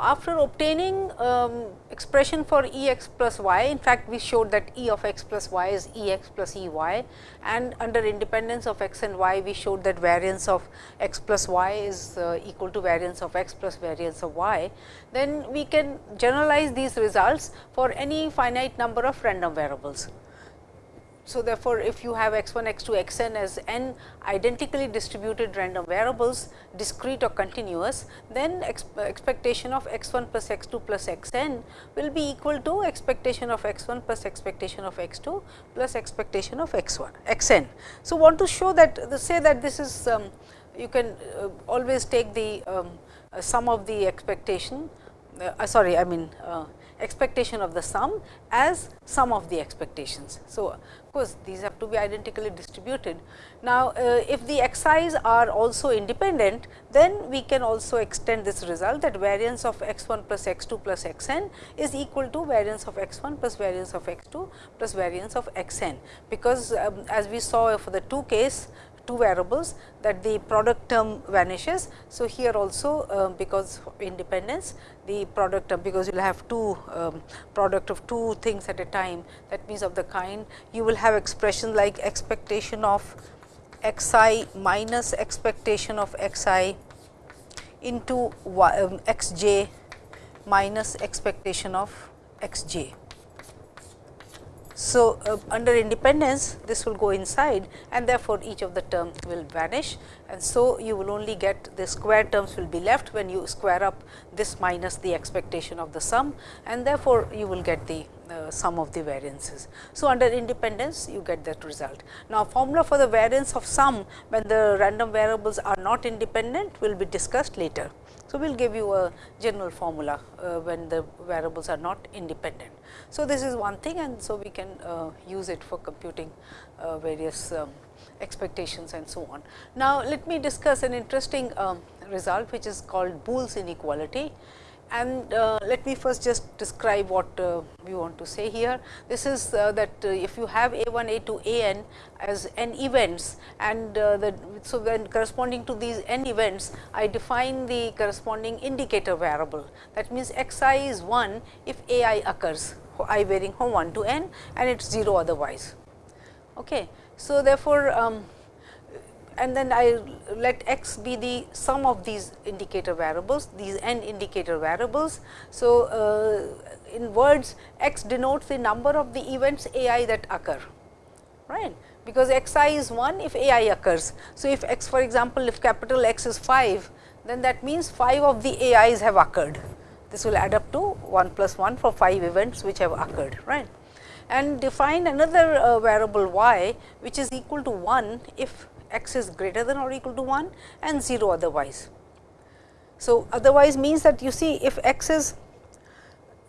after obtaining um, expression for E x plus y, in fact, we showed that E of x plus y is E x plus E y and under independence of x and y, we showed that variance of x plus y is uh, equal to variance of x plus variance of y. Then we can generalize these results for any finite number of random variables. So, therefore, if you have x 1, x 2, x n as n identically distributed random variables discrete or continuous, then expectation of x 1 plus x 2 plus x n will be equal to expectation of x 1 plus expectation of x 2 plus expectation of x 1 x n. So, want to show that say that this is um, you can uh, always take the um, uh, sum of the expectation uh, sorry I mean uh, expectation of the sum as sum of the expectations. So, of course, these have to be identically distributed. Now, uh, if the xi's are also independent, then we can also extend this result that variance of x 1 plus x 2 plus x n is equal to variance of x 1 plus variance of x 2 plus variance of x n, because um, as we saw for the two case two variables that the product term vanishes. So, here also uh, because independence the product term because you will have two um, product of two things at a time that means of the kind you will have expression like expectation of x i minus expectation of x i into y, um, x j minus expectation of x j. So, uh, under independence this will go inside and therefore, each of the terms will vanish and so you will only get the square terms will be left when you square up this minus the expectation of the sum and therefore, you will get the uh, sum of the variances. So, under independence you get that result. Now, formula for the variance of sum when the random variables are not independent will be discussed later. So, we will give you a general formula uh, when the variables are not independent. So, this is one thing and so we can uh, use it for computing uh, various um, expectations and so on. Now, let me discuss an interesting um, result which is called Boole's inequality and uh, let me first just describe what uh, we want to say here. This is uh, that uh, if you have a 1, a 2, a n as n events and the, so when corresponding to these n events, I define the corresponding indicator variable. That means, x i is 1 if a i occurs, i varying from 1 to n and it is 0 otherwise. Okay. So, therefore, um, and then I let x be the sum of these indicator variables, these n indicator variables. So, uh, in words x denotes the number of the events a i that occur, right because x i is 1 if a i occurs. So, if x for example, if capital X is 5, then that means 5 of the a i's have occurred. This will add up to 1 plus 1 for 5 events which have occurred, right and define another uh, variable y which is equal to 1 if x is greater than or equal to 1 and 0 otherwise. So, otherwise means that you see if x is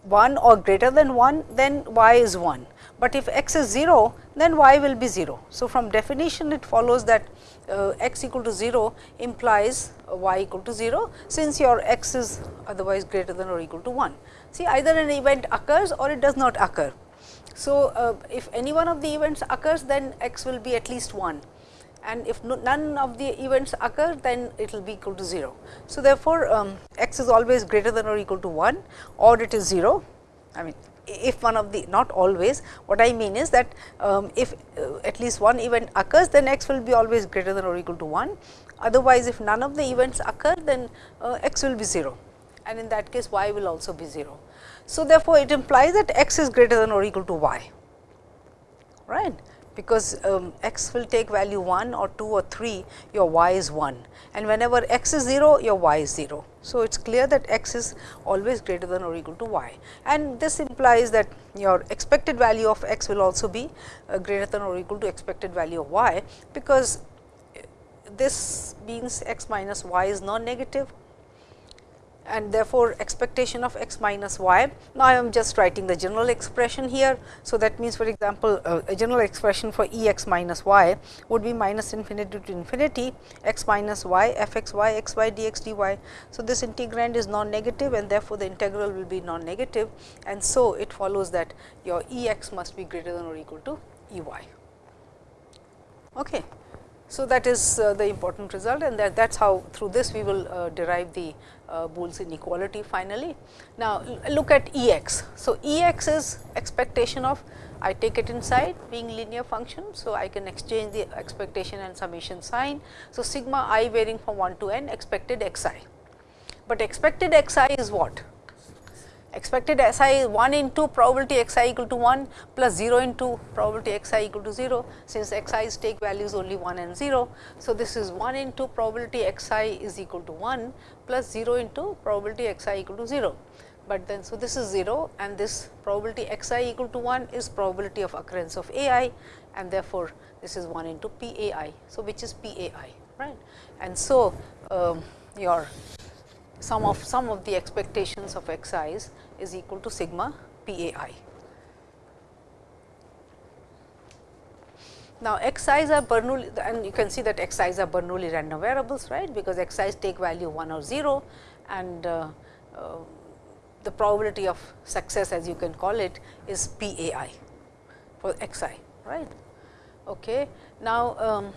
1 or greater than 1 then y is 1, but if x is 0 then y will be 0. So, from definition it follows that uh, x equal to 0 implies y equal to 0 since your x is otherwise greater than or equal to 1. See either an event occurs or it does not occur. So, uh, if any one of the events occurs then x will be at least 1 and if no, none of the events occur then it will be equal to 0. So, therefore, um, x is always greater than or equal to 1 or it is 0. I mean if one of the not always what I mean is that um, if uh, at least one event occurs then x will be always greater than or equal to 1. Otherwise, if none of the events occur then uh, x will be 0 and in that case y will also be 0. So, therefore, it implies that x is greater than or equal to y right because um, x will take value 1 or 2 or 3 your y is 1 and whenever x is 0 your y is 0. So, it is clear that x is always greater than or equal to y and this implies that your expected value of x will also be uh, greater than or equal to expected value of y because this means x minus y is non-negative and therefore, expectation of x minus y. Now, I am just writing the general expression here. So, that means for example, uh, a general expression for E x minus y would be minus infinity to infinity x minus y f x y x y d x d y. So, this integrand is non-negative and therefore, the integral will be non-negative and so it follows that your E x must be greater than or equal to E y. Okay. So, that is uh, the important result and that that is how through this we will uh, derive the uh, Boole's inequality finally. Now, look at E x. So, E x is expectation of I take it inside being linear function. So, I can exchange the expectation and summation sign. So, sigma i varying from 1 to n expected x i, but expected x i is what? Expected S i is 1 into probability x i equal to 1 plus 0 into probability x i equal to 0, since x i's take values only 1 and 0. So, this is 1 into probability x i is equal to 1 plus 0 into probability x i equal to 0. But then, so this is 0 and this probability x i equal to 1 is probability of occurrence of a i and therefore, this is 1 into p a i. So, which is p a i right. And so, um, your sum of sum of the expectations of x i's equal to sigma p a i. Now, x i's are Bernoulli and you can see that x i's are Bernoulli random variables right, because x i's take value 1 or 0 and uh, uh, the probability of success as you can call it is p a i for x i right. Okay. Now, um,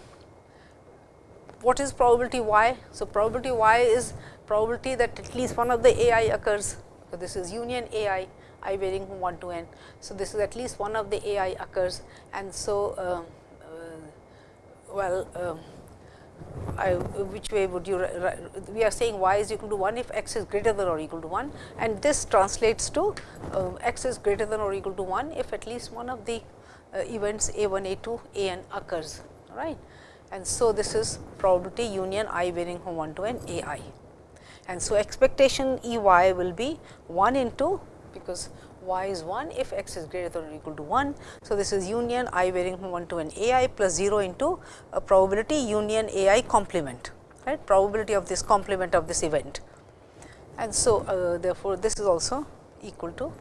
what is probability y? So, probability y is probability that at least one of the a i occurs. So, this is union a i, i varying from 1 to n. So, this is at least one of the a i occurs and so, uh, uh, well, uh, I, which way would you, we are saying y is equal to 1 if x is greater than or equal to 1 and this translates to uh, x is greater than or equal to 1 if at least one of the uh, events a 1, a 2, a n occurs, right. And so, this is probability union i varying from 1 to n a i and so expectation E y will be 1 into because y is 1 if x is greater than or equal to 1. So, this is union i varying from 1 to an a i plus 0 into a probability union a i complement right probability of this complement of this event. And so, uh, therefore, this is also equal to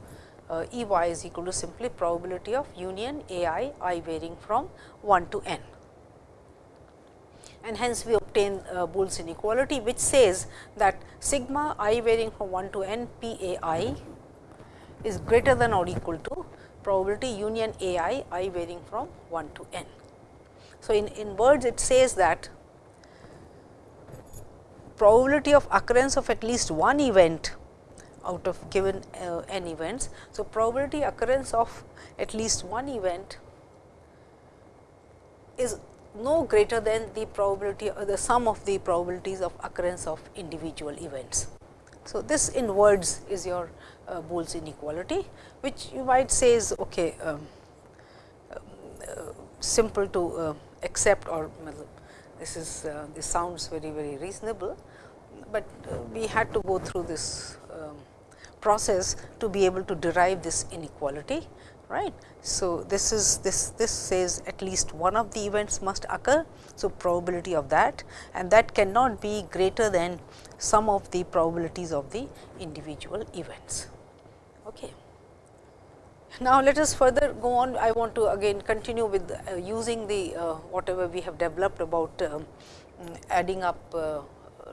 uh, E y is equal to simply probability of union a i i varying from 1 to n and hence we obtain uh, Boole's inequality which says that sigma i varying from 1 to n p a i is greater than or equal to probability union a i i varying from 1 to n. So, in, in words it says that probability of occurrence of at least one event out of given uh, n events. So, probability occurrence of at least one event is no greater than the probability or the sum of the probabilities of occurrence of individual events. So, this in words is your uh, Boole's inequality, which you might say is okay, um, uh, simple to uh, accept or this is uh, this sounds very very reasonable, but uh, we had to go through this um, process to be able to derive this inequality right. So, this is this this says at least one of the events must occur. So, probability of that and that cannot be greater than sum of the probabilities of the individual events. Okay. Now, let us further go on. I want to again continue with uh, using the uh, whatever we have developed about uh, adding up uh,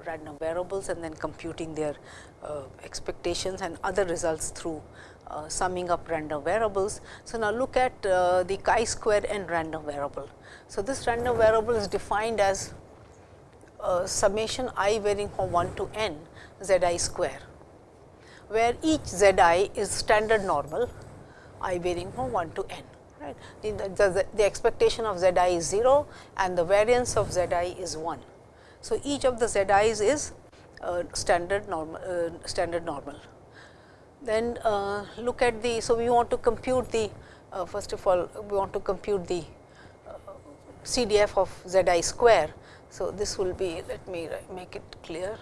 random variables and then computing their uh, expectations and other results through uh, summing up random variables. So, now look at uh, the chi square n random variable. So, this random variable is defined as uh, summation i varying from 1 to n z i square, where each z i is standard normal i varying from 1 to n. Right. The, the, the expectation of z i is 0 and the variance of z i is 1. So, each of the z i's is uh, standard normal uh, standard normal. Then uh, look at the, so we want to compute the, uh, first of all we want to compute the uh, CDF of z i square. So, this will be, let me make it clear.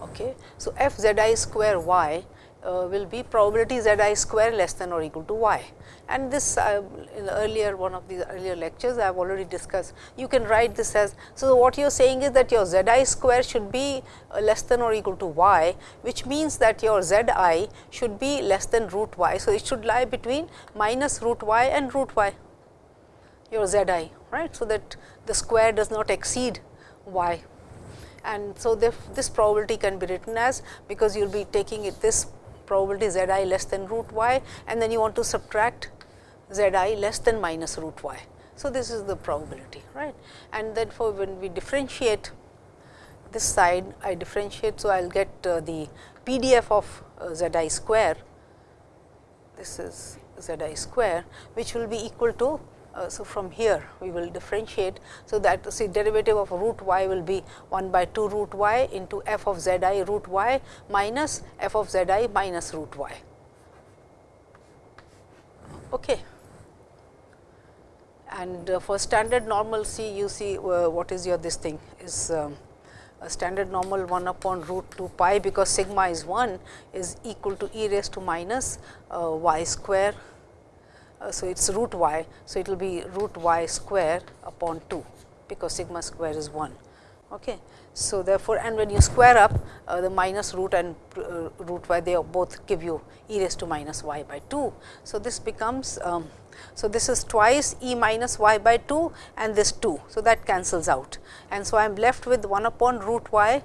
Okay. So, f z i square y uh, will be probability z i square less than or equal to y. And this uh, in the earlier one of the earlier lectures I have already discussed. You can write this as, so what you are saying is that your z i square should be uh, less than or equal to y, which means that your z i should be less than root y. So, it should lie between minus root y and root y, your z i, right. So, that the square does not exceed y and so this probability can be written as because you will be taking it this probability z i less than root y and then you want to subtract z i less than minus root y. So, this is the probability right and therefore, when we differentiate this side I differentiate. So, I will get uh, the PDF of uh, z i square this is z i square which will be equal to uh, so, from here we will differentiate. So, that see derivative of root y will be 1 by 2 root y into f of z i root y minus f of z i minus root y. Okay. And uh, for standard normal C, you see uh, what is your this thing is um, a standard normal 1 upon root 2 pi because sigma is 1 is equal to e raised to minus uh, y square so, it is root y. So, it will be root y square upon 2 because sigma square is 1. Okay. So, therefore, and when you square up uh, the minus root and uh, root y they both give you e raised to minus y by 2. So, this becomes um, so this is twice e minus y by 2 and this 2. So, that cancels out and so I am left with 1 upon root y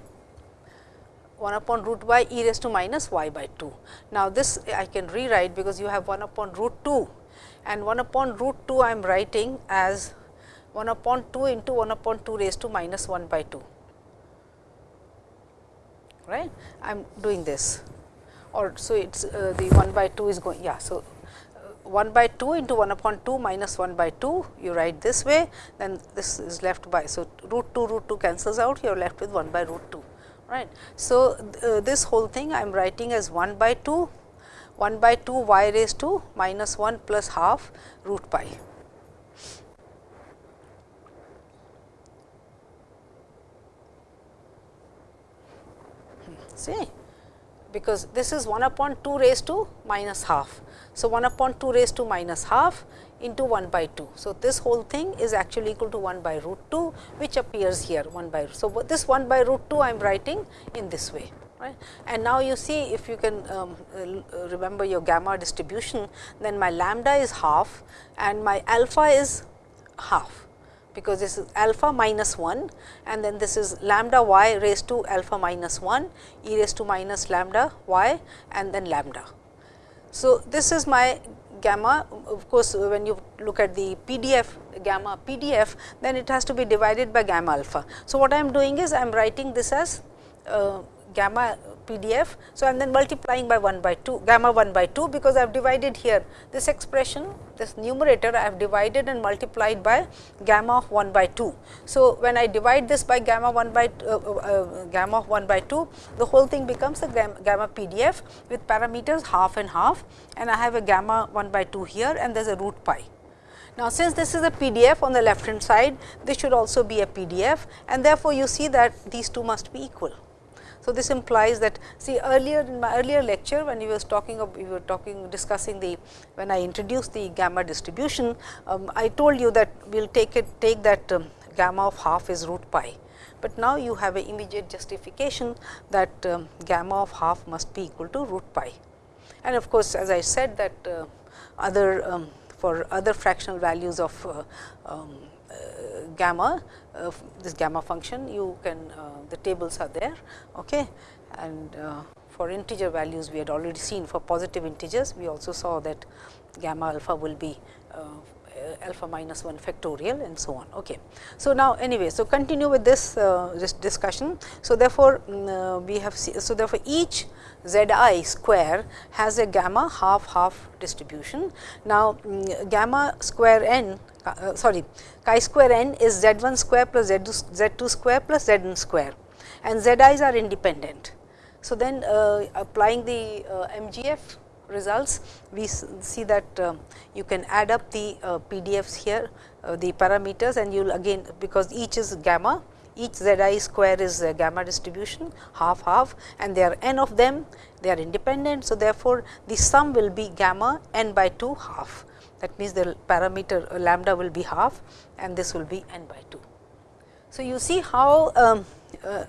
1 upon root y e raised to minus y by 2. Now, this I can rewrite because you have 1 upon root 2 and 1 upon root 2 I am writing as 1 upon 2 into 1 upon 2 raised to minus 1 by 2 right? I am doing this. Or so it is uh, the 1 by 2 is going yeah so uh, 1 by 2 into 1 upon 2 minus 1 by 2 you write this way then this is left by so root 2 root 2 cancels out you are left with 1 by root 2 right? So uh, this whole thing I am writing as 1 by 2 1 by 2 y raised to minus 1 plus half root pi. Hmm, see, because this is 1 upon 2 raised to minus half. So, 1 upon 2 raised to minus half into 1 by 2. So, this whole thing is actually equal to 1 by root 2 which appears here 1 by. So, this 1 by root 2 I am writing in this way right. And now you see if you can um, uh, remember your gamma distribution, then my lambda is half and my alpha is half because this is alpha minus 1 and then this is lambda y raised to alpha minus 1 e raised to minus lambda y and then lambda. So, this is my gamma of course, when you look at the PDF gamma PDF then it has to be divided by gamma alpha. So, what I am doing is I am writing this as uh, gamma PDF. So, I am then multiplying by 1 by 2 gamma 1 by 2 because I have divided here this expression this numerator I have divided and multiplied by gamma of 1 by 2. So, when I divide this by gamma 1 by uh, uh, uh, gamma of 1 by 2 the whole thing becomes a gamma PDF with parameters half and half and I have a gamma 1 by 2 here and there is a root pi. Now, since this is a PDF on the left hand side, this should also be a PDF and therefore, you see that these two must be equal. So, this implies that see earlier in my earlier lecture when we was talking of we were talking discussing the when I introduced the gamma distribution, um, I told you that we will take it take that um, gamma of half is root pi. But now you have an immediate justification that um, gamma of half must be equal to root pi. And of course, as I said that uh, other um, for other fractional values of uh, um, uh, gamma uh, this gamma function you can uh, the tables are there okay and for integer values we had already seen for positive integers we also saw that gamma alpha will be uh, alpha minus 1 factorial and so on. Okay. So, now anyway, so continue with this, uh, this discussion. So, therefore, um, we have so therefore, each z i square has a gamma half half distribution. Now, um, gamma square n uh, sorry chi square n is z 1 square plus z 2, z 2 square plus z n square and z i's are independent. So, then uh, applying the uh, MGF results, we see that uh, you can add up the uh, PDFs here, uh, the parameters and you will again because each is gamma, each z i square is gamma distribution half half and there are n of them, they are independent. So, therefore, the sum will be gamma n by 2 half that means the parameter lambda will be half and this will be n by 2. So, you see how um, uh,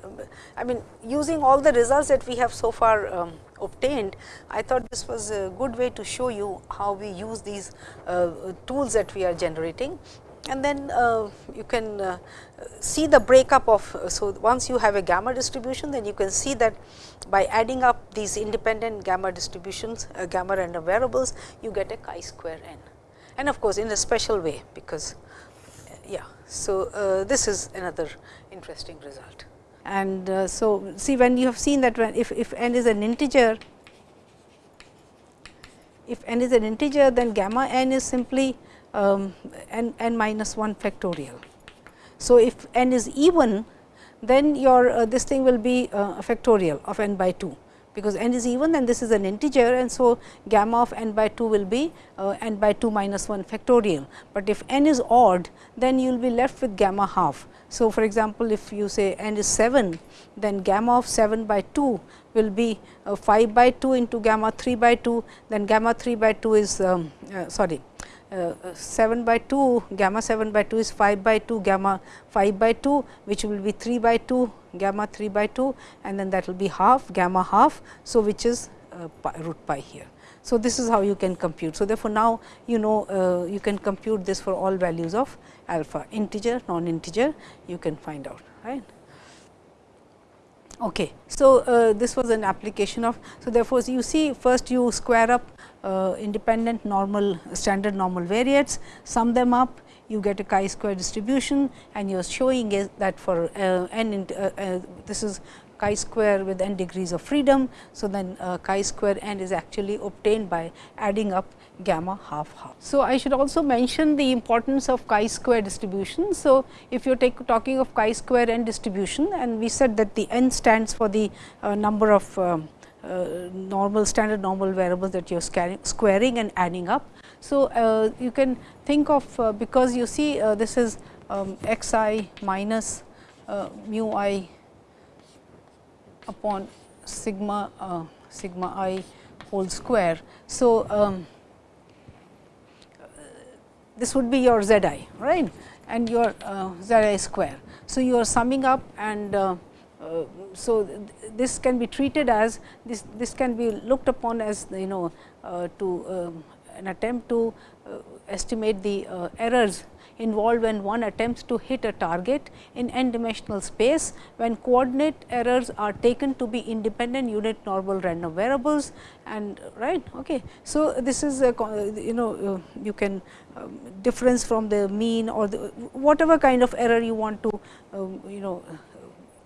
I mean using all the results that we have so far um, obtained, I thought this was a good way to show you how we use these uh, tools that we are generating. And then uh, you can uh, see the breakup of, so once you have a gamma distribution, then you can see that by adding up these independent gamma distributions, uh, gamma random variables, you get a chi square n. And of course, in a special way, because yeah. So, uh, this is another interesting result. And uh, so, see when you have seen that when if, if n is an integer, if n is an integer then gamma n is simply um, n, n minus 1 factorial. So, if n is even then your uh, this thing will be uh, factorial of n by 2 because n is even and this is an integer and so gamma of n by 2 will be uh, n by 2 minus 1 factorial. But if n is odd then you will be left with gamma half. So, for example, if you say n is 7 then gamma of 7 by 2 will be uh, 5 by 2 into gamma 3 by 2 then gamma 3 by 2 is um, uh, sorry 7 by 2 gamma 7 by 2 is 5 by 2 gamma 5 by 2 which will be 3 by 2 gamma 3 by 2 and then that will be half gamma half. So, which is uh, pi, root pi here. So, this is how you can compute. So, therefore, now you know uh, you can compute this for all values of alpha integer non integer you can find out right. Okay. So, uh, this was an application of. So, therefore, you see first you square up uh, independent normal standard normal variates, sum them up you get a chi square distribution and you are showing is that for uh, n uh, uh, this is chi square with n degrees of freedom. So, then uh, chi square n is actually obtained by adding up gamma half half. So, I should also mention the importance of chi square distribution. So, if you are talking of chi square n distribution and we said that the n stands for the number of um, normal standard normal variables that you are squaring and adding up. So, uh, you can think of uh, because you see uh, this is um, x i minus uh, mu i upon sigma uh, sigma i whole square. So, um, this would be your z i right and your z i square. So, you are summing up and uh, so, th this can be treated as this this can be looked upon as you know uh, to um, an attempt to uh, estimate the uh, errors involved when one attempts to hit a target in n dimensional space when coordinate errors are taken to be independent unit normal random variables and right. Okay. So, this is a you know uh, you can um, difference from the mean or the whatever kind of error you want to um, you know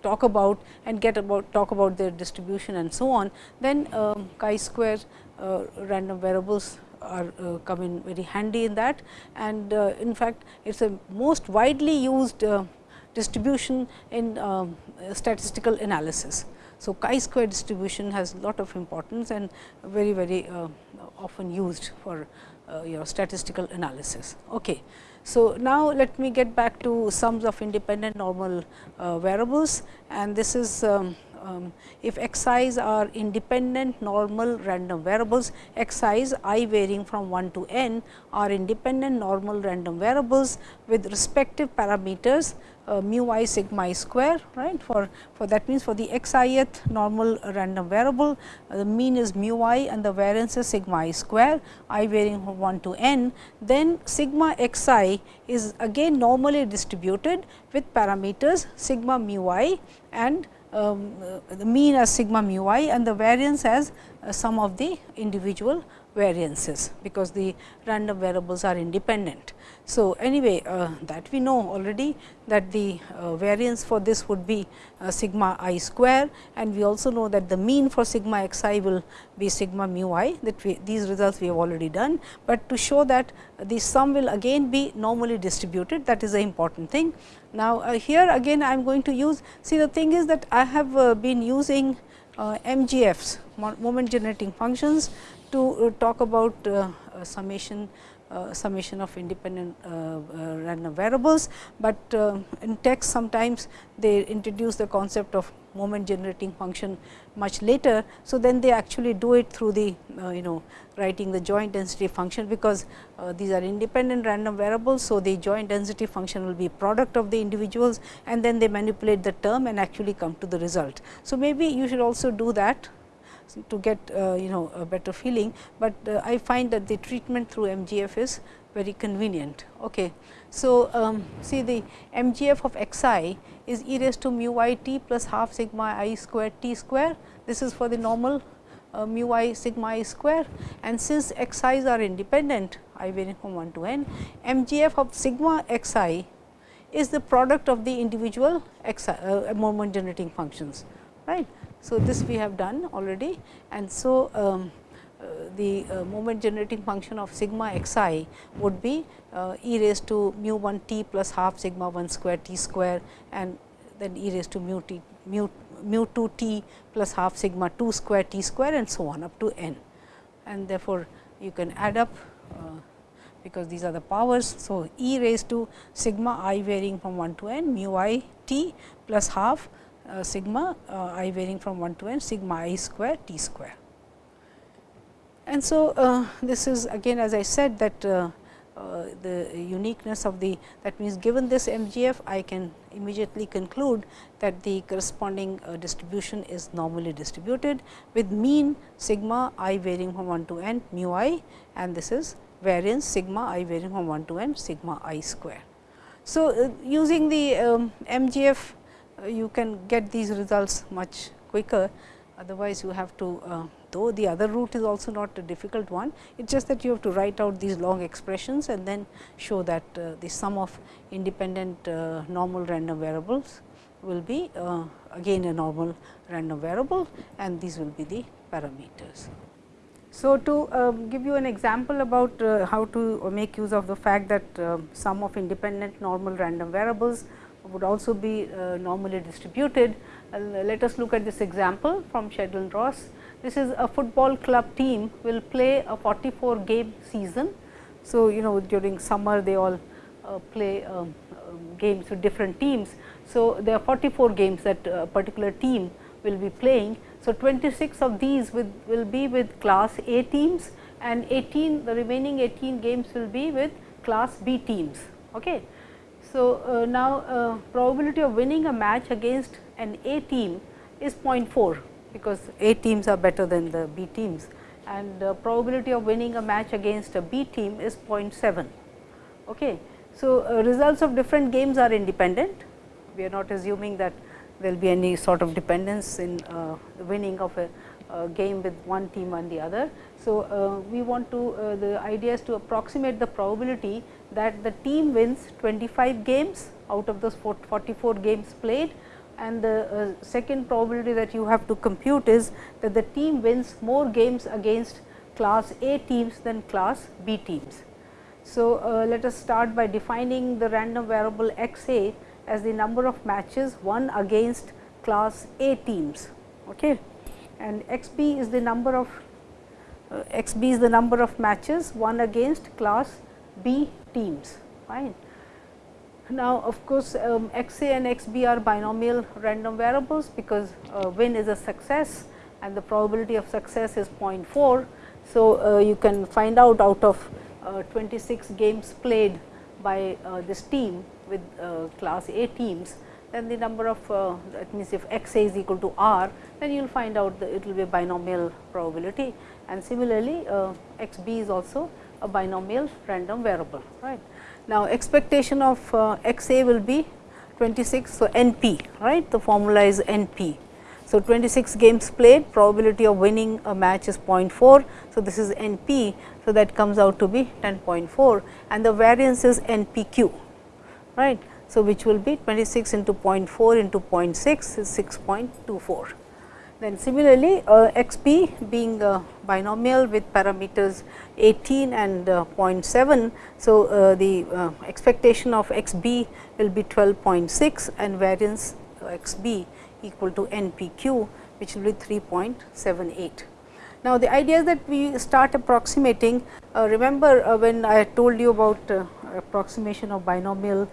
talk about and get about talk about their distribution and so on, then um, chi square uh, random variables are uh, come in very handy in that and uh, in fact, it is a most widely used uh, distribution in um, statistical analysis. So, chi square distribution has lot of importance and very very uh, often used for uh, your statistical analysis. Okay. So, now let me get back to sums of independent normal uh, variables and this is um, um, if x i's are independent normal random variables, x i's i varying from 1 to n are independent normal random variables with respective parameters uh, mu i sigma i square right? For for that means for the x ith normal random variable uh, the mean is mu i and the variance is sigma i square i varying from 1 to n then sigma x i is again normally distributed with parameters sigma mu i and um, uh, the mean as sigma mu i and the variance as uh, sum of the individual variances, because the random variables are independent. So, anyway uh, that we know already that the uh, variance for this would be uh, sigma i square and we also know that the mean for sigma x i will be sigma mu i that we, these results we have already done, but to show that the sum will again be normally distributed that is the important thing. Now, uh, here again I am going to use see the thing is that I have uh, been using uh, MGFs moment generating functions to uh, talk about uh, uh, summation uh, summation of independent uh, uh, random variables, but in text sometimes they introduce the concept of moment generating function much later. So, then they actually do it through the you know writing the joint density function, because these are independent random variables. So, the joint density function will be product of the individuals and then they manipulate the term and actually come to the result. So, maybe you should also do that to get uh, you know a better feeling, but uh, I find that the treatment through MGF is very convenient. Okay. So, um, see the MGF of x i is e raised to mu i t plus half sigma i square t square. This is for the normal uh, mu i sigma i square and since x i's are independent i varying from 1 to n, MGF of sigma x i is the product of the individual uh, moment generating functions. right? So, this we have done already and so um, uh, the uh, moment generating function of sigma x i would be uh, e raised to mu 1 t plus half sigma 1 square t square and then e raised to mu t mu mu 2 t plus half sigma 2 square t square and so on up to n. And therefore, you can add up uh, because these are the powers. So, e raised to sigma i varying from 1 to n mu i t plus half sigma uh, i varying from 1 to n sigma i square t square. And so, uh, this is again as I said that uh, uh, the uniqueness of the that means given this MGF I can immediately conclude that the corresponding uh, distribution is normally distributed with mean sigma i varying from 1 to n mu i and this is variance sigma i varying from 1 to n sigma i square. So, uh, using the um, MGF uh, you can get these results much quicker otherwise you have to uh, though the other route is also not a difficult one. It is just that you have to write out these long expressions and then show that uh, the sum of independent uh, normal random variables will be uh, again a normal random variable and these will be the parameters. So, to um, give you an example about uh, how to make use of the fact that uh, sum of independent normal random variables would also be uh, normally distributed. let us look at this example from Sheldon Ross. This is a football club team will play a 44 game season. So, you know during summer they all uh, play um, uh, games with different teams. So, there are 44 games that a particular team will be playing. So, 26 of these with, will be with class A teams and 18 the remaining 18 games will be with class B teams. Okay. So, uh, now uh, probability of winning a match against an A team is 0.4 because A teams are better than the B teams and the probability of winning a match against a B team is 0.7. Okay. So, uh, results of different games are independent. We are not assuming that there will be any sort of dependence in uh, the winning of a, a, game with one team and the other. So, uh, we want to uh, the idea is to approximate the probability that the team wins 25 games out of those 44 games played and the uh, second probability that you have to compute is that the team wins more games against class A teams than class B teams. So, uh, let us start by defining the random variable x a as the number of matches won against class A teams okay. and x b is the number of uh, x b is the number of matches won against class B teams fine. Now, of course, um, x a and x b are binomial random variables because uh, win is a success and the probability of success is 0.4. So, uh, you can find out out of uh, 26 games played by uh, this team with uh, class A teams, then the number of uh, that means if x a is equal to r, then you will find out that it will be a binomial probability and similarly x b is also a binomial random variable right. Now, expectation of uh, x a will be 26. So, n p right the formula is n p. So, 26 games played probability of winning a match is 0.4. So, this is n p. So, that comes out to be 10.4 and the variance is n p q right. So, which will be 26 into 0.4 into 0.6 is 6.24. Then similarly, uh, x b being a binomial with parameters 18 and uh, 0.7. So, uh, the uh, expectation of x b will be 12.6 and variance x b equal to n p q which will be 3.78. Now, the idea is that we start approximating uh, remember uh, when I told you about approximation of binomial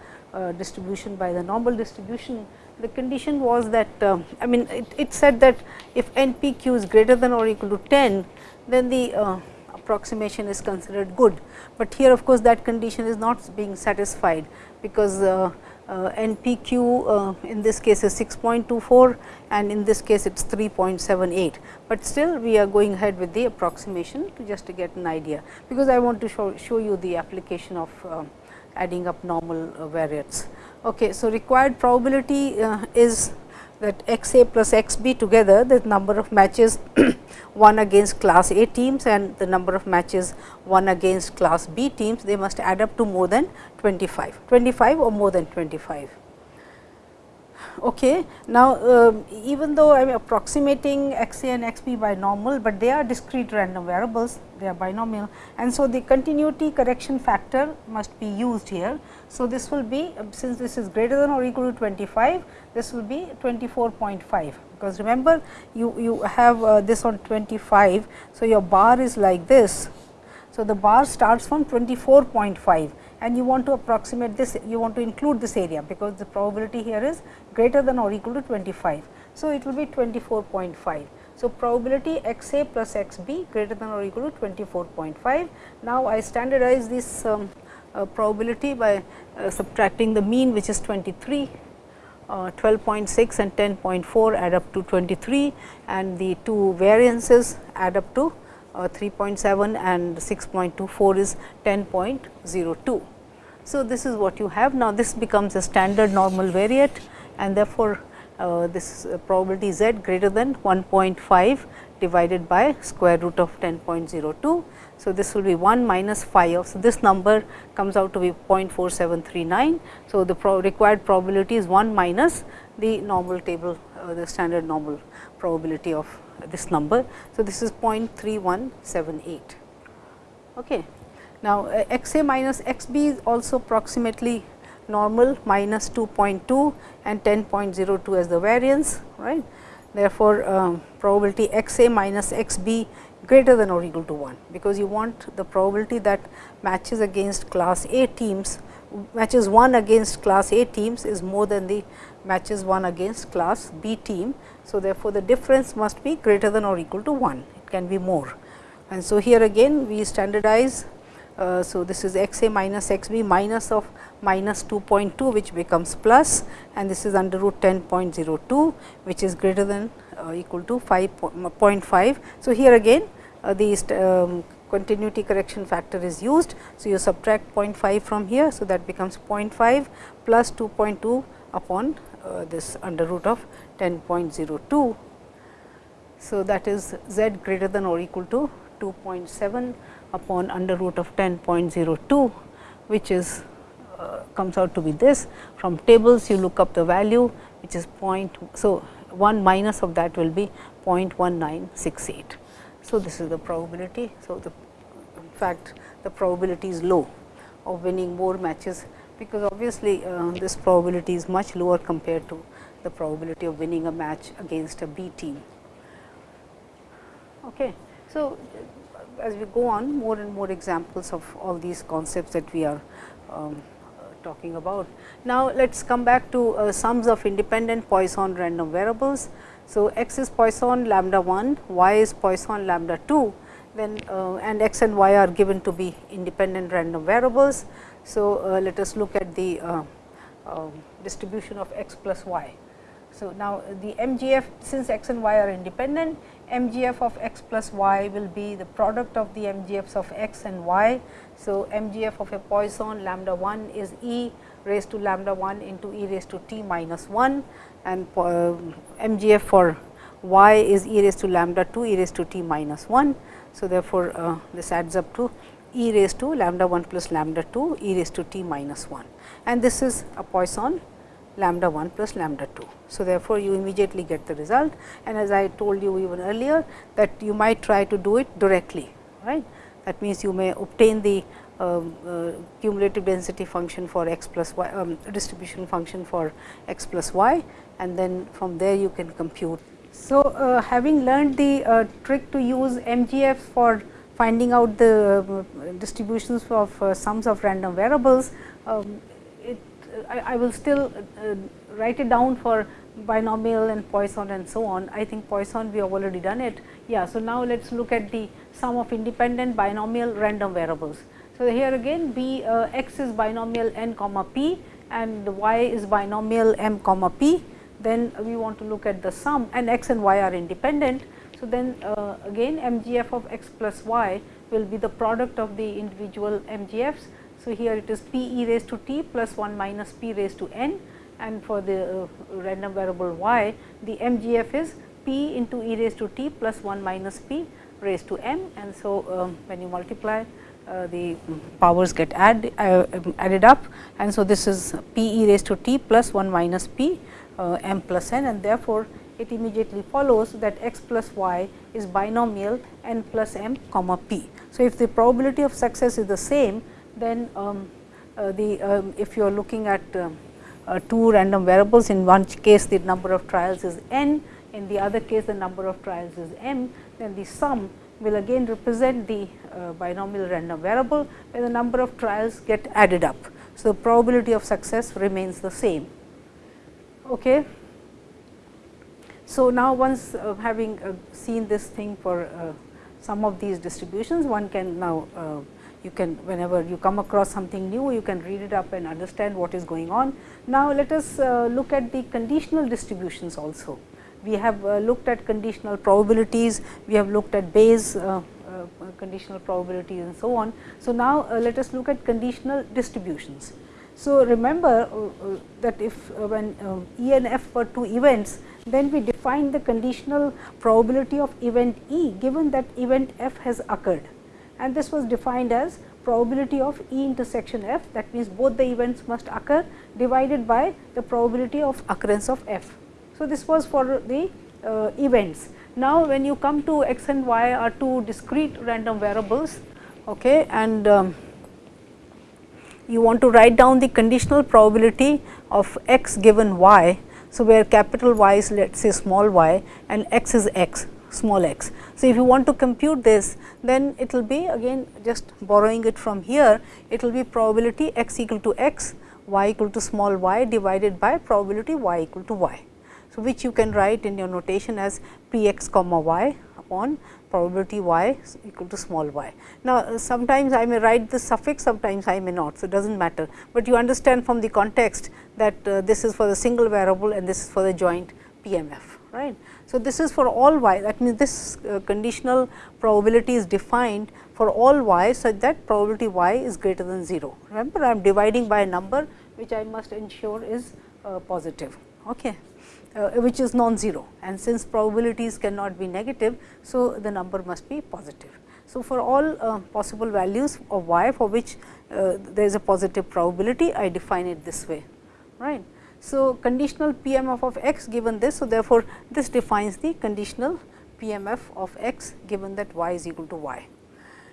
distribution by the normal distribution the condition was that uh, I mean it, it, said that if n p q is greater than or equal to 10, then the uh, approximation is considered good. But here of course, that condition is not being satisfied because uh, uh n p q uh, in this case is 6.24 and in this case it is 3.78. But still we are going ahead with the approximation to just to get an idea, because I want to show, show you the application of uh, adding up normal variates. Okay, so, required probability uh, is that x a plus x b together the number of matches won against class A teams and the number of matches won against class B teams they must add up to more than 25, 25 or more than 25. Okay. Now, uh, even though I am approximating x a and x b by normal, but they are discrete random variables, they are binomial and so the continuity correction factor must be used here. So, this will be since this is greater than or equal to 25, this will be 24.5 because remember you, you have uh, this on 25. So, your bar is like this. So, the bar starts from 24.5 and you want to approximate this, you want to include this area, because the probability here is greater than or equal to 25. So, it will be 24.5. So, probability x a plus x b greater than or equal to 24.5. Now, I standardize this um, uh, probability by uh, subtracting the mean which is 23 uh, 12.6 and 10.4 add up to 23 and the two variances add up to uh, 3.7 and 6.24 is 10.02. So, this is what you have now this becomes a standard normal variate and therefore, uh, this uh, probability z greater than 1.5 divided by square root of 10.02. So, this will be 1 minus phi of so this number comes out to be 0.4739. So, the pro required probability is 1 minus the normal table uh, the standard normal probability of this number. So, this is 0.3178. Okay. Now, uh, x a minus x b is also approximately normal minus 2.2 and 10.02 as the variance right. Therefore, um, probability x a minus x b greater than or equal to 1, because you want the probability that matches against class A teams matches won against class A teams is more than the matches won against class B team. So, therefore, the difference must be greater than or equal to 1, it can be more. And so, here again we standardize uh, so, this is x a minus x b minus of minus 2.2 which becomes plus and this is under root 10.02 which is greater than uh, equal to 5.5. So, here again uh, the um, continuity correction factor is used. So, you subtract 0.5 from here. So, that becomes 0.5 plus 2.2 upon uh, this under root of 10.02. So, that is z greater than or equal to 2.7 upon under root of 10.02, which is uh, comes out to be this. From tables you look up the value which is point. So, 1 minus of that will be 0.1968. So, this is the probability. So, the in fact, the probability is low of winning more matches, because obviously, uh, this probability is much lower compared to the probability of winning a match against a B team. Okay. So, as we go on more and more examples of all these concepts that we are um, talking about. Now, let us come back to uh, sums of independent Poisson random variables. So, x is Poisson lambda 1, y is Poisson lambda 2, then uh, and x and y are given to be independent random variables. So, uh, let us look at the uh, um, distribution of x plus y. So, now the MGF since x and y are independent, MGF of x plus y will be the product of the MGFs of x and y. So, MGF of a Poisson lambda 1 is e raised to lambda 1 into e raised to t minus 1 and uh, MGF for y is e raised to lambda 2 e raised to t minus 1. So, therefore, uh, this adds up to e raised to lambda 1 plus lambda 2 e raised to t minus 1 and this is a Poisson lambda 1 plus lambda 2. So, therefore, you immediately get the result and as I told you even earlier that you might try to do it directly right. That means, you may obtain the um, uh, cumulative density function for x plus y um, distribution function for x plus y and then from there you can compute. So, uh, having learned the uh, trick to use MGF for finding out the uh, distributions of uh, sums of random variables, um, I, I will still uh, write it down for binomial and Poisson and so on. I think Poisson we have already done it. Yeah. So, now let us look at the sum of independent binomial random variables. So, here again b uh, x is binomial n comma p and y is binomial m comma p. Then we want to look at the sum and x and y are independent. So, then uh, again MGF of x plus y will be the product of the individual MGFs so, here it is p e raised to t plus 1 minus p raised to n and for the uh, random variable y the MGF is p into e raised to t plus 1 minus p raised to m and so um, when you multiply uh, the powers get add, uh, added up and so this is p e raised to t plus 1 minus p uh, m plus n and therefore, it immediately follows that x plus y is binomial n plus m comma p. So, if the probability of success is the same then um, uh, the um, if you are looking at um, uh, two random variables in one case the number of trials is n in the other case the number of trials is m then the sum will again represent the uh, binomial random variable where the number of trials get added up. So, the probability of success remains the same. Okay. So, now once uh, having uh, seen this thing for some of these distributions, one can now you can whenever you come across something new, you can read it up and understand what is going on. Now, let us uh, look at the conditional distributions also. We have uh, looked at conditional probabilities, we have looked at Bayes conditional probabilities and so on. So, now let us look at conditional distributions. So, remember uh, uh, that if uh, when E and F were two events, then we define the conditional probability of event E given that event F has occurred and this was defined as probability of E intersection F that means both the events must occur divided by the probability of occurrence of F. So, this was for the uh, events. Now, when you come to x and y are two discrete random variables okay, and um, you want to write down the conditional probability of x given y. So, where capital Y is let us say small y and x is x small x. So, if you want to compute this then it will be again just borrowing it from here it will be probability x equal to x y equal to small y divided by probability y equal to y. So, which you can write in your notation as p x comma y upon probability y equal to small y. Now, uh, sometimes I may write this suffix, sometimes I may not. So, it does not matter, but you understand from the context that uh, this is for the single variable and this is for the joint PMF. Right? So, this is for all y that means, this uh, conditional probability is defined for all y such that probability y is greater than 0. Remember I am dividing by a number which I must ensure is uh, positive. Okay uh, which is non-zero and since probabilities cannot be negative. So, the number must be positive. So, for all uh, possible values of y for which uh, there is a positive probability I define it this way right. So, conditional PMF of x given this. So, therefore, this defines the conditional PMF of x given that y is equal to y.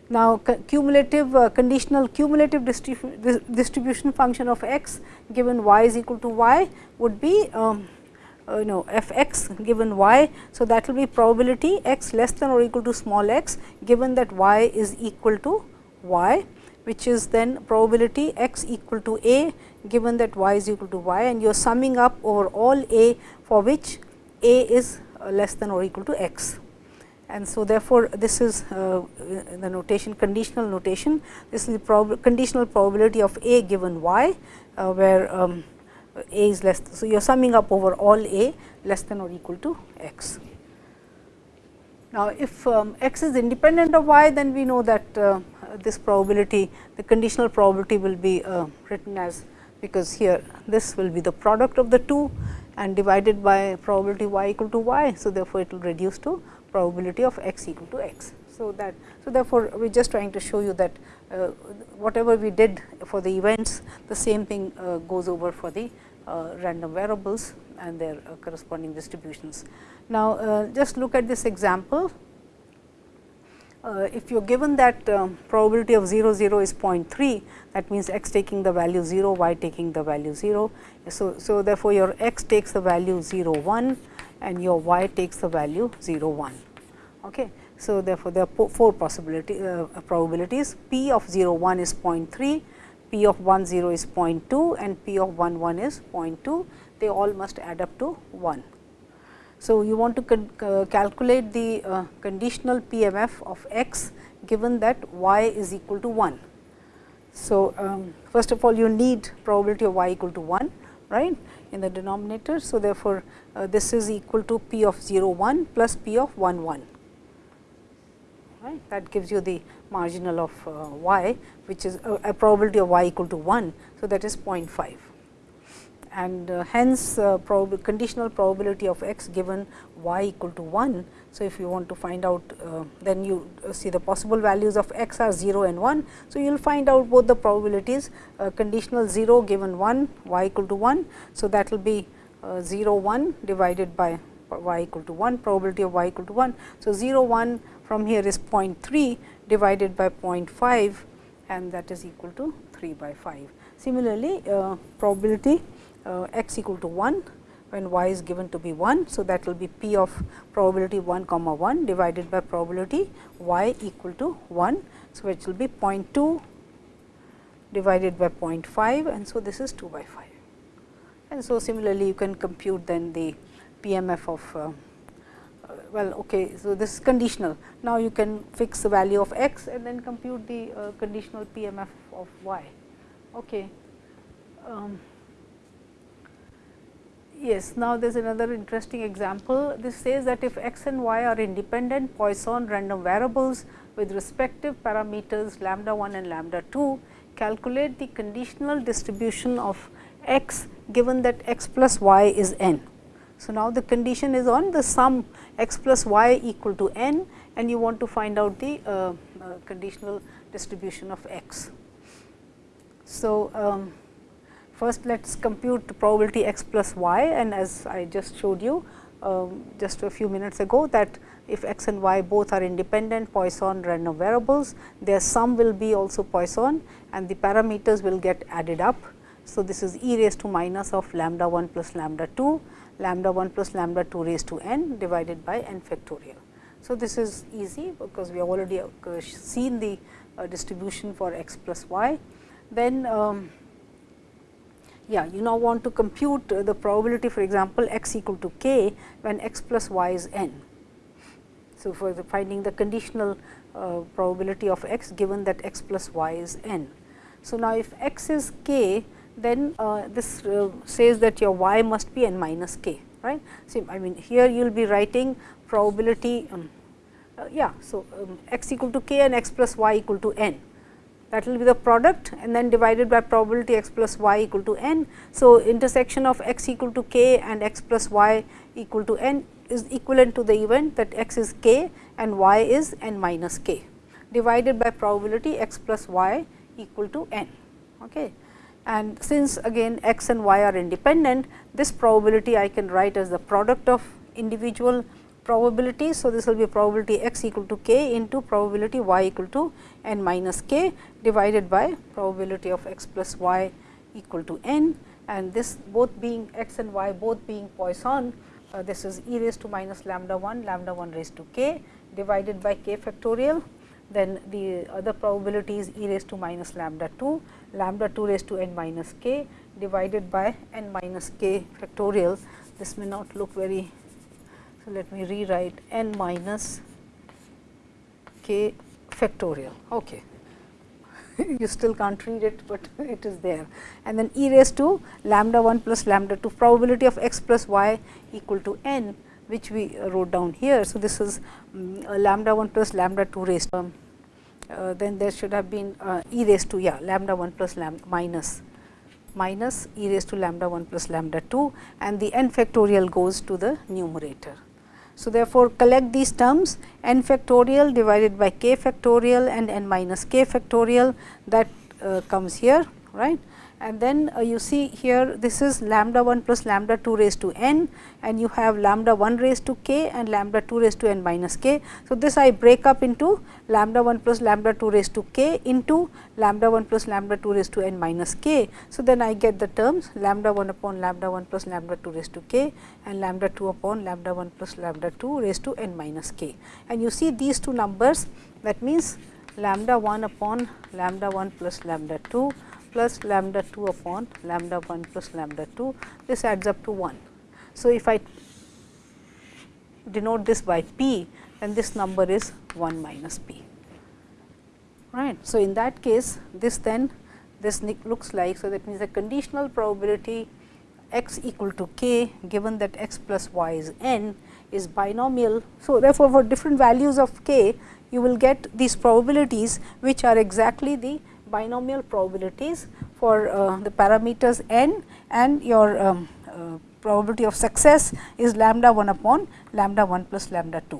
Now, cumulative uh, conditional cumulative distribu distribution function of x given y is equal to y would be um, uh, you know f x given y. So, that will be probability x less than or equal to small x given that y is equal to y which is then probability x equal to a given that y is equal to y and you are summing up over all a for which a is uh, less than or equal to x. And so, therefore, this is uh, the notation conditional notation this is the prob conditional probability of a given y uh, where um, a is less. So, you are summing up over all a less than or equal to x. Now, if um, x is independent of y, then we know that uh, this probability, the conditional probability will be uh, written as because here this will be the product of the two and divided by probability y equal to y. So, therefore, it will reduce to probability of x equal to x. So, that so therefore, we are just trying to show you that uh, whatever we did for the events the same thing uh, goes over for the uh, random variables and their uh, corresponding distributions. Now, uh, just look at this example. Uh, if you are given that uh, probability of 0 0 is 0.3 that means x taking the value 0 y taking the value 0. So, so therefore, your x takes the value 0 1 and your y takes the value 0 1. Okay. So, therefore, there are four possibility uh, uh, probabilities p of 0 1 is 0.3 p of 1 0 is 0.2 and p of 1 1 is 0.2, they all must add up to 1. So, you want to uh, calculate the uh, conditional PMF of x given that y is equal to 1. So, um, first of all you need probability of y equal to 1 right in the denominator. So, therefore, uh, this is equal to p of 0 1 plus p of 1 1 right that gives you the marginal of uh, y which is a, a, probability of y equal to 1. So, that is 0.5 and uh, hence uh, prob conditional probability of x given y equal to 1. So, if you want to find out uh, then you uh, see the possible values of x are 0 and 1. So, you will find out both the probabilities uh, conditional 0 given 1 y equal to 1. So, that will be uh, 0 1 divided by y equal to 1 probability of y equal to 1. So, 0 1 from here is 0.3 divided by 0.5 and that is equal to 3 by 5. Similarly, probability x equal to 1 when y is given to be 1. So, that will be p of probability 1 comma 1 divided by probability y equal to 1. So, which will be 0.2 divided by 0.5 and so this is 2 by 5. And so, similarly you can compute then the PMF of uh, uh, well okay. So, this is conditional. Now, you can fix the value of x and then compute the uh, conditional PMF of y. Okay. Um, Yes, now there is another interesting example. This says that if x and y are independent Poisson random variables with respective parameters lambda 1 and lambda 2, calculate the conditional distribution of x given that x plus y is n. So, now the condition is on the sum x plus y equal to n and you want to find out the uh, uh, conditional distribution of x. So, um, First, let us compute the probability x plus y and as I just showed you um, just a few minutes ago that if x and y both are independent Poisson random variables, their sum will be also Poisson and the parameters will get added up. So, this is e raised to minus of lambda 1 plus lambda 2, lambda 1 plus lambda 2 raised to n divided by n factorial. So, this is easy because we have already uh, seen the uh, distribution for x plus y. Then um, yeah, you now want to compute the probability for example, x equal to k when x plus y is n. So, for the finding the conditional uh, probability of x given that x plus y is n. So, now if x is k then uh, this uh, says that your y must be n minus k right. So, I mean here you will be writing probability um, uh, yeah. So, um, x equal to k and x plus y equal to n that will be the product and then divided by probability x plus y equal to n. So, intersection of x equal to k and x plus y equal to n is equivalent to the event that x is k and y is n minus k divided by probability x plus y equal to n. Okay. And since again x and y are independent, this probability I can write as the product of individual probability. So, this will be probability x equal to k into probability y equal to n minus k divided by probability of x plus y equal to n and this both being x and y both being Poisson. Uh, this is e raised to minus lambda 1 lambda 1 raised to k divided by k factorial. Then the other probability is e raised to minus lambda 2 lambda 2 raised to n minus k divided by n minus k factorial. This may not look very so, let me rewrite n minus k factorial. Okay. you still can't read it, but it is there. And then e raised to lambda 1 plus lambda 2 probability of x plus y equal to n which we wrote down here. So, this is um, lambda 1 plus lambda 2 raised to um, uh, then there should have been uh, e raised to yeah lambda 1 plus lambda minus minus e raised to lambda 1 plus lambda 2 and the n factorial goes to the numerator. So, therefore, collect these terms n factorial divided by k factorial and n minus k factorial that uh, comes here right and then uh, you see here this is lambda 1 plus lambda 2 raised to n and you have lambda 1 raised to k and lambda 2 raised to n minus k. So, this I break up into lambda 1 plus lambda 2 raised to k into lambda 1 plus lambda 2 raised to n minus k. So, then I get the terms lambda 1 upon lambda 1 plus lambda 2 raised to k and lambda 2 upon lambda 1 plus lambda 2 raised to n minus k. And you see these two numbers that means lambda 1 upon lambda 1 plus lambda 2 plus lambda 2 upon lambda 1 plus lambda 2, this adds up to 1. So, if I denote this by p, then this number is 1 minus p. Right. So, in that case, this then this looks like, so that means the conditional probability x equal to k given that x plus y is n is binomial. So, therefore, for different values of k, you will get these probabilities which are exactly the binomial probabilities for uh, the parameters n and your um, uh, probability of success is lambda 1 upon lambda 1 plus lambda 2.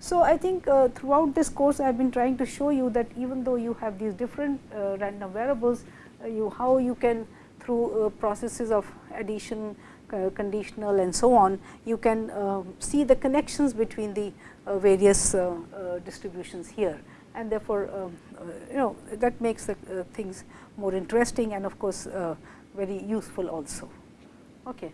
So, I think uh, throughout this course I have been trying to show you that even though you have these different uh, random variables, uh, you how you can through uh, processes of addition, conditional and so on, you can see the connections between the various distributions here and therefore, um, Uh, you know that makes the uh, things more interesting and of course, uh, very useful also. Okay.